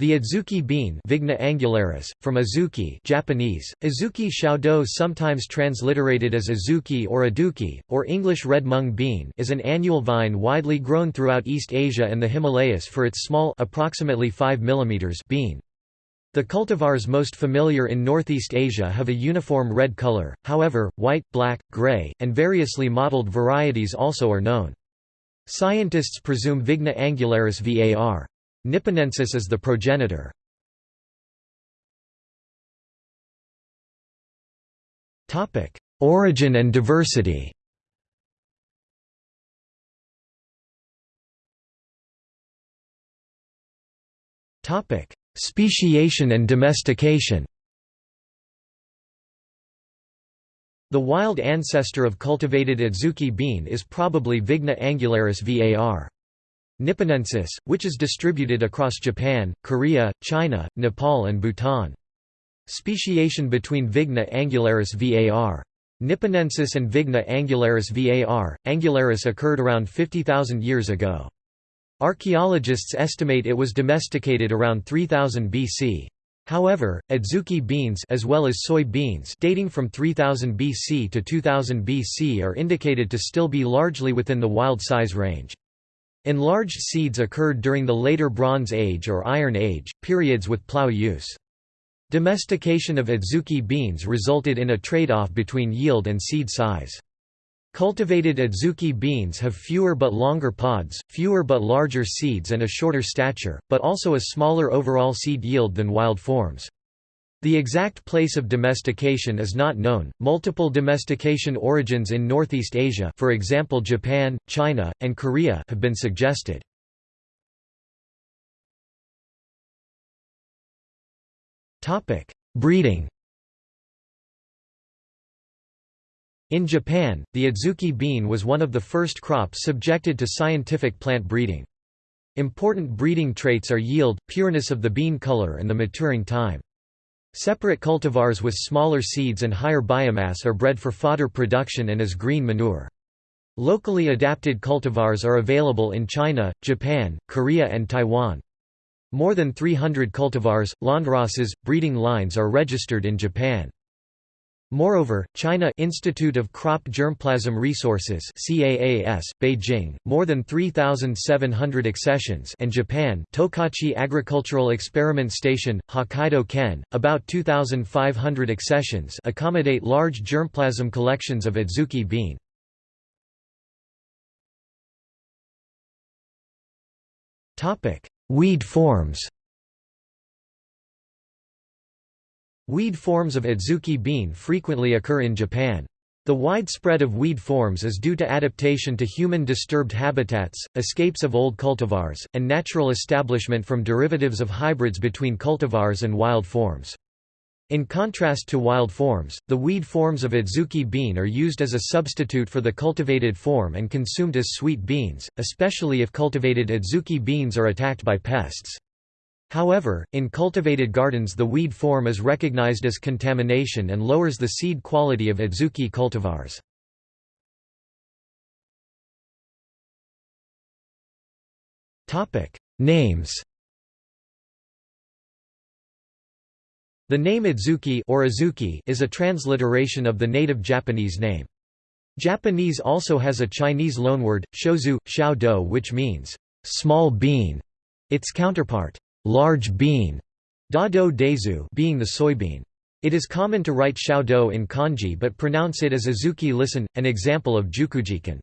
The adzuki bean Vigna angularis, from azuki Japanese, azuki xiaodo sometimes transliterated as azuki or aduki, or English red mung bean is an annual vine widely grown throughout East Asia and the Himalayas for its small approximately 5 mm bean. The cultivars most familiar in Northeast Asia have a uniform red color, however, white, black, gray, and variously mottled varieties also are known. Scientists presume Vigna angularis var. Nipponensis is the progenitor. Origin and diversity Speciation and domestication The wild ancestor of cultivated adzuki bean is probably Vigna angularis var. Nipponensis, which is distributed across Japan, Korea, China, Nepal and Bhutan. Speciation between Vigna angularis var. Nipponensis and Vigna angularis var. angularis occurred around 50,000 years ago. Archaeologists estimate it was domesticated around 3000 BC. However, adzuki beans as well as soy beans dating from 3000 BC to 2000 BC are indicated to still be largely within the wild size range. Enlarged seeds occurred during the later Bronze Age or Iron Age, periods with plough use. Domestication of adzuki beans resulted in a trade-off between yield and seed size. Cultivated adzuki beans have fewer but longer pods, fewer but larger seeds and a shorter stature, but also a smaller overall seed yield than wild forms. The exact place of domestication is not known. Multiple domestication origins in Northeast Asia, for example Japan, China, and Korea, have been suggested. Topic: Breeding. In Japan, the adzuki bean was one of the first crops subjected to scientific plant breeding. Important breeding traits are yield, pureness of the bean color and the maturing time. Separate cultivars with smaller seeds and higher biomass are bred for fodder production and as green manure. Locally adapted cultivars are available in China, Japan, Korea and Taiwan. More than 300 cultivars, landraces, breeding lines are registered in Japan. Moreover, China Institute of Crop Germplasm Resources CAAS, Beijing, more than 3,700 accessions and Japan Tokachi Agricultural Experiment Station, Hokkaido Ken, about 2,500 accessions accommodate large germplasm collections of adzuki bean. Weed forms Weed forms of adzuki bean frequently occur in Japan. The widespread of weed forms is due to adaptation to human disturbed habitats, escapes of old cultivars, and natural establishment from derivatives of hybrids between cultivars and wild forms. In contrast to wild forms, the weed forms of adzuki bean are used as a substitute for the cultivated form and consumed as sweet beans, especially if cultivated adzuki beans are attacked by pests. However, in cultivated gardens the weed form is recognized as contamination and lowers the seed quality of adzuki cultivars. Names The name Adzuki or Azuki is a transliteration of the native Japanese name. Japanese also has a Chinese loanword, shozu, xiao do which means, small bean. Its counterpart, large bean, da do dezu being the soybean. It is common to write xiaodou in kanji but pronounce it as azuki listen, an example of jukujikun.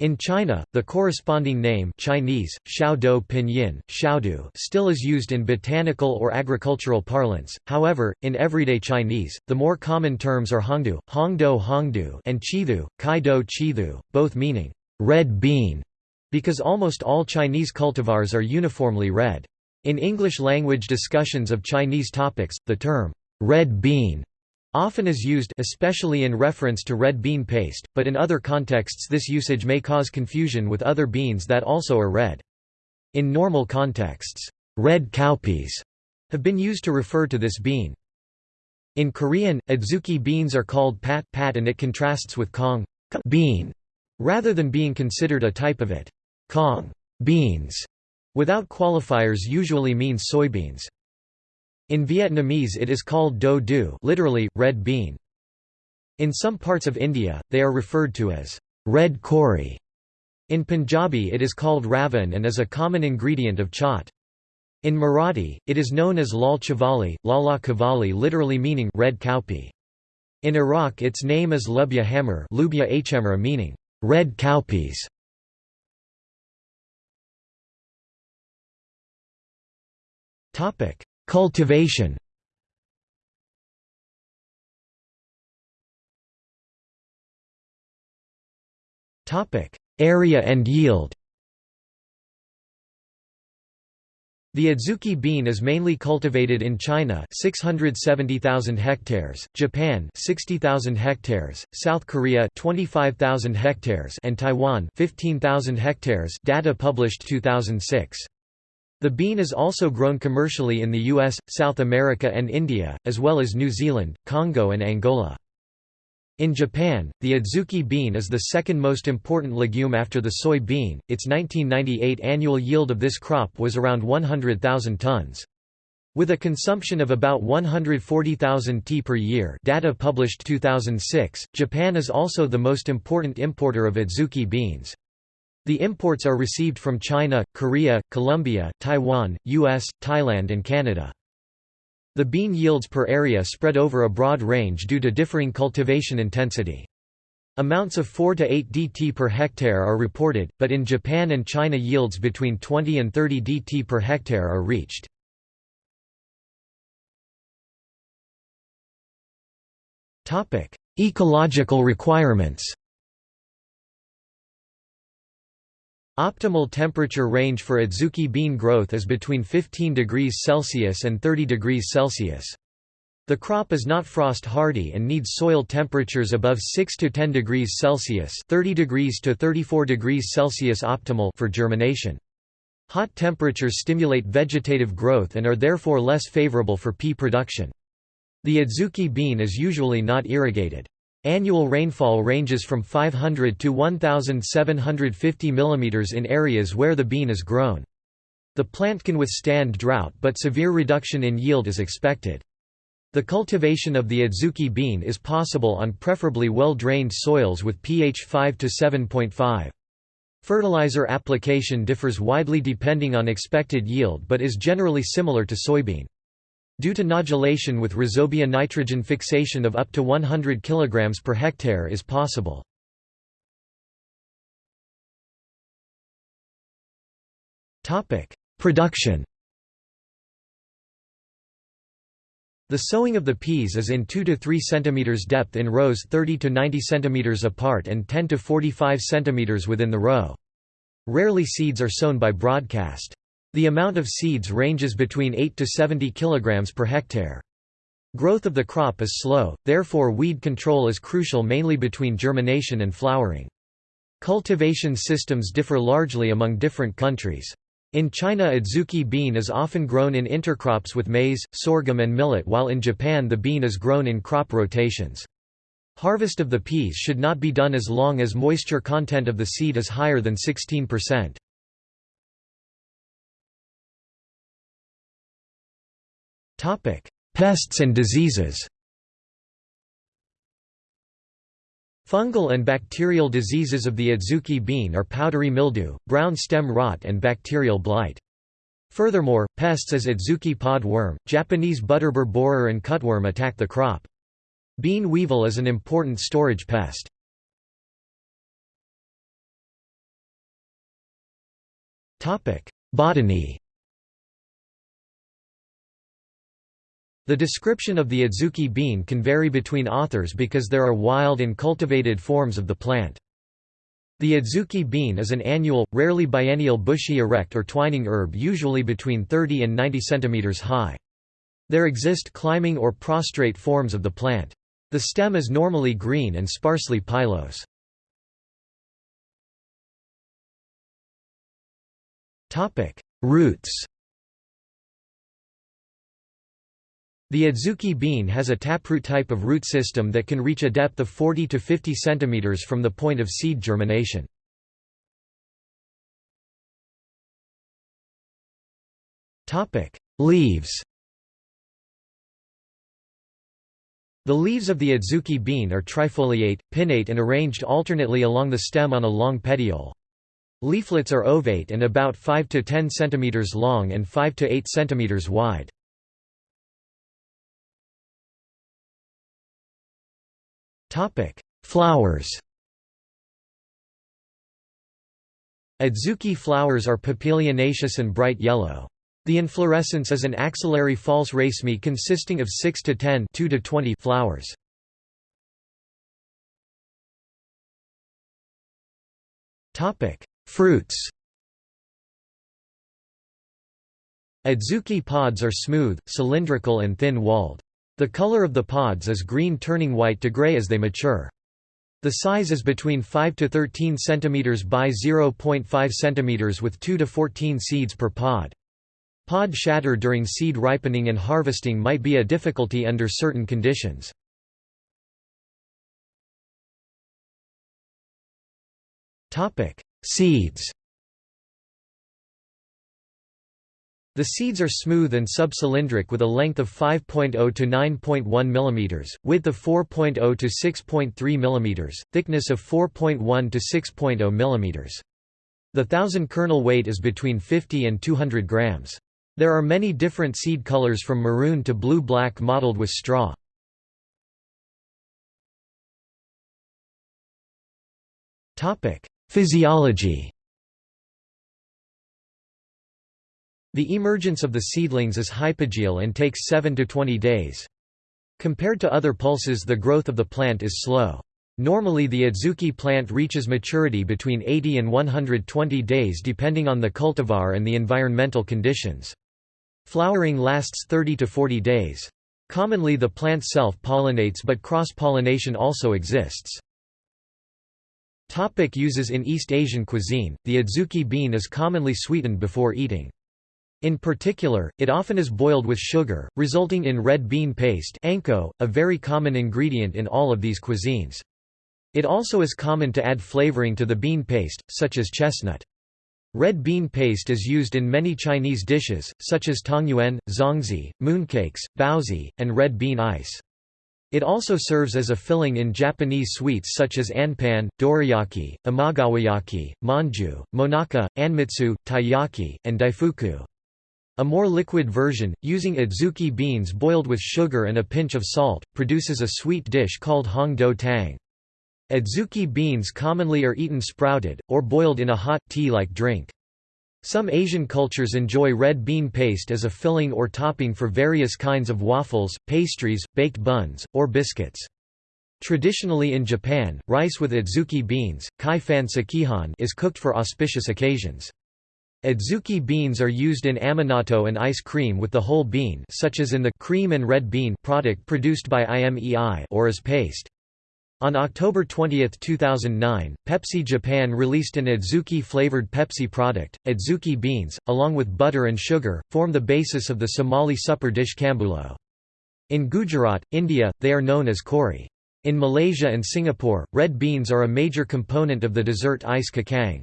In China, the corresponding name Chinese, xiaodou pinyin, xiaodu still is used in botanical or agricultural parlance, however, in everyday Chinese, the more common terms are hongdu, hongdo hongdu and chithu, kaido chithu, both meaning, red bean, because almost all Chinese cultivars are uniformly red. In English-language discussions of Chinese topics, the term, red bean, often is used especially in reference to red bean paste, but in other contexts this usage may cause confusion with other beans that also are red. In normal contexts, red cowpeas have been used to refer to this bean. In Korean, adzuki beans are called pat pat and it contrasts with kong bean, rather than being considered a type of it. Kong beans Without qualifiers usually means soybeans. In Vietnamese it is called do du literally, red bean. In some parts of India, they are referred to as red kori. In Punjabi it is called ravan and is a common ingredient of chaat. In Marathi, it is known as lal chavali, lala kavali literally meaning red cowpea. In Iraq its name is lubya hammer lubya meaning red cowpeas. Cultivation Topic: Area and yield The adzuki bean is mainly cultivated in China 670,000 hectares, Japan 60,000 hectares, South Korea 25,000 hectares and Taiwan 15,000 hectares data published 2006. The bean is also grown commercially in the US, South America and India, as well as New Zealand, Congo and Angola. In Japan, the adzuki bean is the second most important legume after the soy bean. Its 1998 annual yield of this crop was around 100,000 tons. With a consumption of about 140,000 t per year data published 2006, Japan is also the most important importer of adzuki beans. The imports are received from China, Korea, Colombia, Taiwan, US, Thailand and Canada. The bean yields per area spread over a broad range due to differing cultivation intensity. Amounts of 4 to 8 dt per hectare are reported, but in Japan and China yields between 20 and 30 dt per hectare are reached. Ecological requirements Optimal temperature range for adzuki bean growth is between 15 degrees Celsius and 30 degrees Celsius. The crop is not frost hardy and needs soil temperatures above 6 to 10 degrees Celsius 30 degrees to 34 degrees Celsius optimal for germination. Hot temperatures stimulate vegetative growth and are therefore less favorable for pea production. The adzuki bean is usually not irrigated. Annual rainfall ranges from 500 to 1,750 mm in areas where the bean is grown. The plant can withstand drought but severe reduction in yield is expected. The cultivation of the adzuki bean is possible on preferably well-drained soils with pH 5 to 7.5. Fertilizer application differs widely depending on expected yield but is generally similar to soybean. Due to nodulation with rhizobia nitrogen fixation of up to 100 kg per hectare is possible. Production The sowing of the peas is in 2 to 3 cm depth in rows 30 to 90 cm apart and 10 to 45 cm within the row. Rarely seeds are sown by broadcast. The amount of seeds ranges between 8 to 70 kg per hectare. Growth of the crop is slow, therefore weed control is crucial mainly between germination and flowering. Cultivation systems differ largely among different countries. In China adzuki bean is often grown in intercrops with maize, sorghum and millet while in Japan the bean is grown in crop rotations. Harvest of the peas should not be done as long as moisture content of the seed is higher than 16%. Pests and diseases. Fungal and bacterial diseases of the adzuki bean are powdery mildew, brown stem rot and bacterial blight. Furthermore, pests as adzuki pod worm, Japanese butterbur borer and cutworm attack the crop. Bean weevil is an important storage pest. Botany The description of the adzuki bean can vary between authors because there are wild and cultivated forms of the plant. The adzuki bean is an annual, rarely biennial bushy erect or twining herb usually between 30 and 90 cm high. There exist climbing or prostrate forms of the plant. The stem is normally green and sparsely pilose. Roots The adzuki bean has a taproot type of root system that can reach a depth of 40 to 50 cm from the point of seed germination. Leaves. The leaves of the adzuki bean are trifoliate, pinnate and arranged alternately along the stem on a long petiole. Leaflets are ovate and about 5 to 10 cm long and 5 to 8 cm wide. Topic: Flowers. Adzuki flowers are papilionaceous and bright yellow. The inflorescence is an axillary false raceme consisting of 6 to 10 2 to 20 flowers. Topic: Fruits. Adzuki pods are smooth, cylindrical and thin-walled. The color of the pods is green turning white to gray as they mature. The size is between 5 to 13 cm by 0.5 cm with 2 to 14 seeds per pod. Pod shatter during seed ripening and harvesting might be a difficulty under certain conditions. Seeds The seeds are smooth and subcylindric with a length of 5.0 to 9.1 mm, width of 4.0 to 6.3 mm, thickness of 4.1 to 6.0 mm. The thousand kernel weight is between 50 and 200 grams. There are many different seed colors from maroon to blue-black mottled with straw. Physiology The emergence of the seedlings is hypogeal and takes 7 to 20 days. Compared to other pulses the growth of the plant is slow. Normally the adzuki plant reaches maturity between 80 and 120 days depending on the cultivar and the environmental conditions. Flowering lasts 30 to 40 days. Commonly the plant self-pollinates but cross-pollination also exists. Topic uses In East Asian cuisine, the adzuki bean is commonly sweetened before eating. In particular, it often is boiled with sugar, resulting in red bean paste anko, a very common ingredient in all of these cuisines. It also is common to add flavoring to the bean paste, such as chestnut. Red bean paste is used in many Chinese dishes, such as tangyuan, zongzi, mooncakes, baozi, and red bean ice. It also serves as a filling in Japanese sweets such as anpan, dorayaki, imagawayaki, manju, monaka, anmitsu, taiyaki, and daifuku. A more liquid version, using adzuki beans boiled with sugar and a pinch of salt, produces a sweet dish called hong do tang. Adzuki beans commonly are eaten sprouted, or boiled in a hot, tea-like drink. Some Asian cultures enjoy red bean paste as a filling or topping for various kinds of waffles, pastries, baked buns, or biscuits. Traditionally in Japan, rice with adzuki beans kai fan sekihan is cooked for auspicious occasions. Adzuki beans are used in amanatto and ice cream with the whole bean such as in the cream and red bean product produced by IMEI or as paste. On October 20, 2009, Pepsi Japan released an Adzuki-flavored Pepsi product. Adzuki beans, along with butter and sugar, form the basis of the Somali supper dish kambulo. In Gujarat, India, they are known as kori. In Malaysia and Singapore, red beans are a major component of the dessert ice kacang.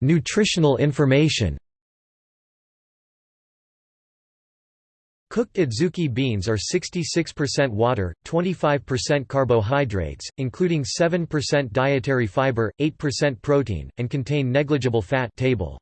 Nutritional information Cooked adzuki beans are 66% water, 25% carbohydrates, including 7% dietary fiber, 8% protein, and contain negligible fat table.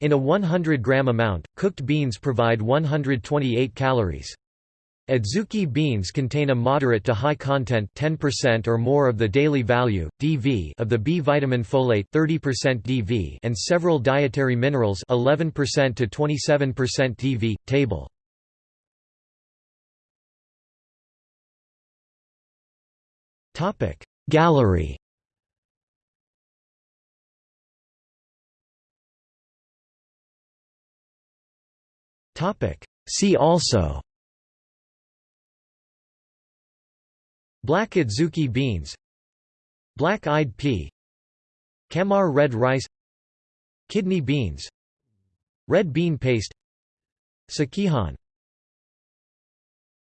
In a 100-gram amount, cooked beans provide 128 calories. Adzuki beans contain a moderate to high content 10% or more of the daily value DV of the B vitamin folate 30% DV and several dietary minerals 11% to 27% DV table. Topic Gallery Topic See also Black adzuki beans Black-eyed pea Kamar red rice Kidney beans Red bean paste Sekihan